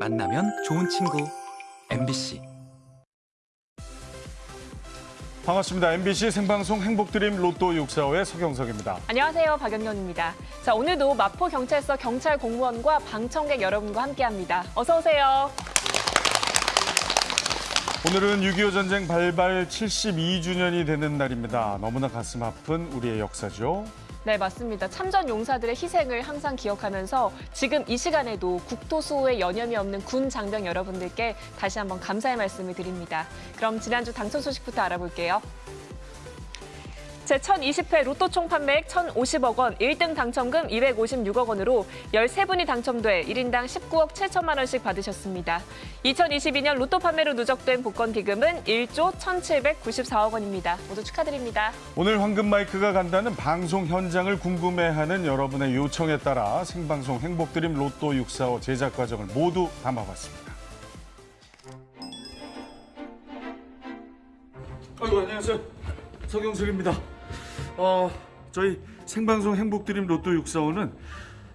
만나면 좋은 친구 MBC 반갑습니다. MBC 생방송 행복드림 로또 645의 서경석입니다. 안녕하세요. 박연경입니다. 자, 오늘도 마포경찰서 경찰 공무원과 방청객 여러분과 함께합니다. 어서 오세요. 오늘은 6.25 전쟁 발발 72주년이 되는 날입니다. 너무나 가슴 아픈 우리의 역사죠. 네, 맞습니다. 참전 용사들의 희생을 항상 기억하면서 지금 이 시간에도 국토 수호에 여념이 없는 군 장병 여러분들께 다시 한번 감사의 말씀을 드립니다. 그럼 지난주 당첨 소식부터 알아볼게요. 제1020회 로또 총 판매액 1,050억 원, 1등 당첨금 256억 원으로 13분이 당첨돼 1인당 19억 7천만 원씩 받으셨습니다. 2022년 로또 판매로 누적된 복권 기금은 1조 1,794억 원입니다. 모두 축하드립니다. 오늘 황금 마이크가 간다는 방송 현장을 궁금해하는 여러분의 요청에 따라 생방송 행복드림 로또 645 제작 과정을 모두 담아봤습니다. 아이고 안녕하세요. 서경석입니다. 어, 저희 생방송 행복드림 로또 645는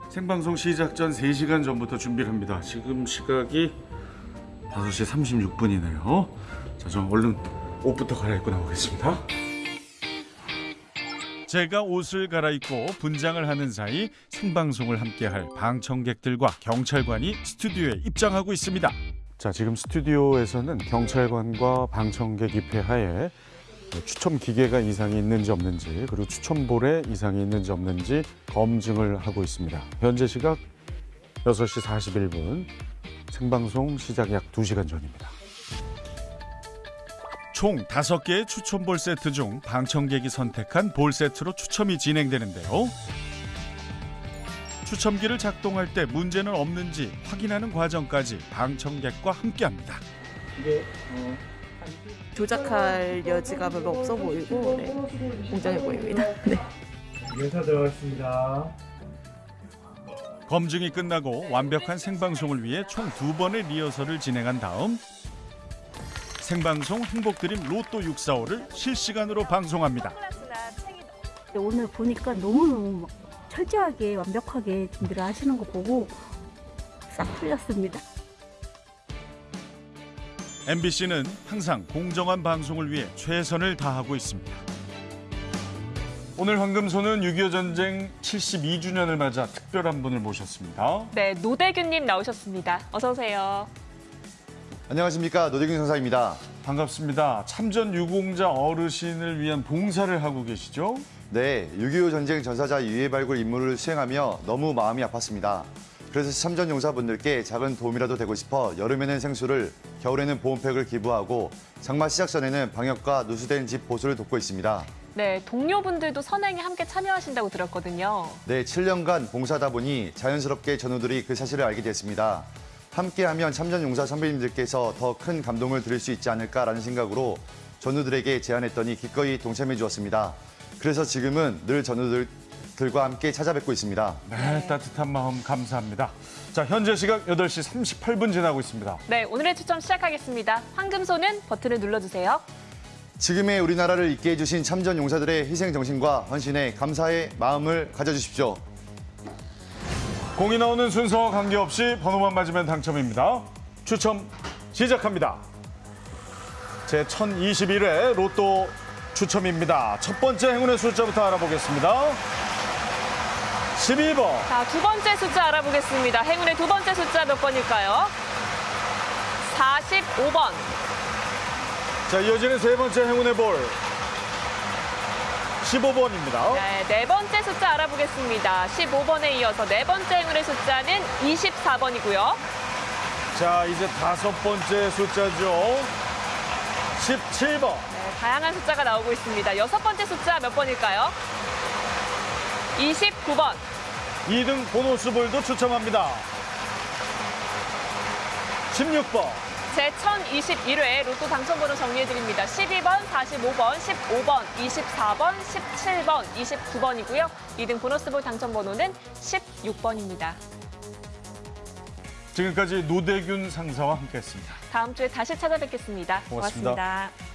생방송 시작 전 3시간 전부터 준비를 합니다. 지금 시각이 5시 36분이네요. 자, 저 얼른 옷부터 갈아입고 나오겠습니다. 제가 옷을 갈아입고 분장을 하는 사이 생방송을 함께할 방청객들과 경찰관이 스튜디오에 입장하고 있습니다. 자, 지금 스튜디오에서는 경찰관과 방청객 입회하에 추첨 기계가 이상이 있는지 없는지 그리고 추첨볼에 이상이 있는지 없는지 검증을 하고 있습니다. 현재 시각 6시 41분 생방송 시작 약 2시간 전입니다. 총 5개의 추첨볼 세트 중 방청객이 선택한 볼 세트로 추첨이 진행되는데요. 추첨기를 작동할 때 문제는 없는지 확인하는 과정까지 방청객과 함께합니다. 조작할 여지가 별로 없어 보이고 네, 공정해 보입니다. 네. 인사 들어가겠습니다. 검증이 끝나고 완벽한 생방송을 위해 총 두 번의 리허설을 진행한 다음 생방송 행복드림 로또 645를 실시간으로 방송합니다. 오늘 보니까 너무너무 막 철저하게 완벽하게 준비를 하시는 거 보고 싹 풀렸습니다. MBC는 항상 공정한 방송을 위해 최선을 다하고 있습니다. 오늘 황금소는 6.25 전쟁 72주년을 맞아 특별한 분을 모셨습니다. 네, 노대균님 나오셨습니다. 어서 오세요. 안녕하십니까 노대균 선사입니다. 반갑습니다. 참전 유공자 어르신을 위한 봉사를 하고 계시죠? 네, 6.25 전쟁 전사자 유해 발굴 임무를 수행하며 너무 마음이 아팠습니다. 그래서 참전 용사분들께 작은 도움이라도 되고 싶어 여름에는 생수를, 겨울에는 보온팩을 기부하고 장마 시작 전에는 방역과 누수된 집 보수를 돕고 있습니다. 네, 동료분들도 선행에 함께 참여하신다고 들었거든요. 네, 7년간 봉사하다 보니 자연스럽게 전우들이 그 사실을 알게 됐습니다. 함께하면 참전 용사 선배님들께서 더 큰 감동을 드릴 수 있지 않을까라는 생각으로 전우들에게 제안했더니 기꺼이 동참해 주었습니다. 그래서 지금은 늘 전우들 과 함께 찾아뵙고 있습니다. 네, 따뜻한 마음 감사합니다. 자, 현재 시각 8시 38분 지나고 있습니다. 네, 오늘의 추첨 시작하겠습니다. 황금소는 버튼을 눌러주세요. 지금의 우리나라를 있게 해주신 참전 용사들의 희생 정신과 헌신에 감사의 마음을 가져주십시오. 공이 나오는 순서와 관계없이 번호만 맞으면 당첨입니다. 추첨 시작합니다. 제 1021회 로또 추첨입니다. 첫 번째 행운의 숫자부터 알아보겠습니다. 12번, 자, 두 번째 숫자 알아보겠습니다. 행운의 두 번째 숫자 몇 번일까요? 45번. 자 이어지는 세 번째 행운의 볼 15번입니다. 네, 네 번째 숫자 알아보겠습니다. 15번에 이어서 네 번째 행운의 숫자는 24번이고요. 자 이제 다섯 번째 숫자죠. 17번. 네, 다양한 숫자가 나오고 있습니다. 여섯 번째 숫자 몇 번일까요? 29번. 2등 보너스 볼도 추첨합니다. 16번. 제 1021회 로또 당첨번호 정리해드립니다. 12번, 45번, 15번, 24번, 17번, 29번이고요. 2등 보너스볼 당첨번호는 16번입니다. 지금까지 노대균 상사와 함께했습니다. 다음 주에 다시 찾아뵙겠습니다 고맙습니다. 고맙습니다.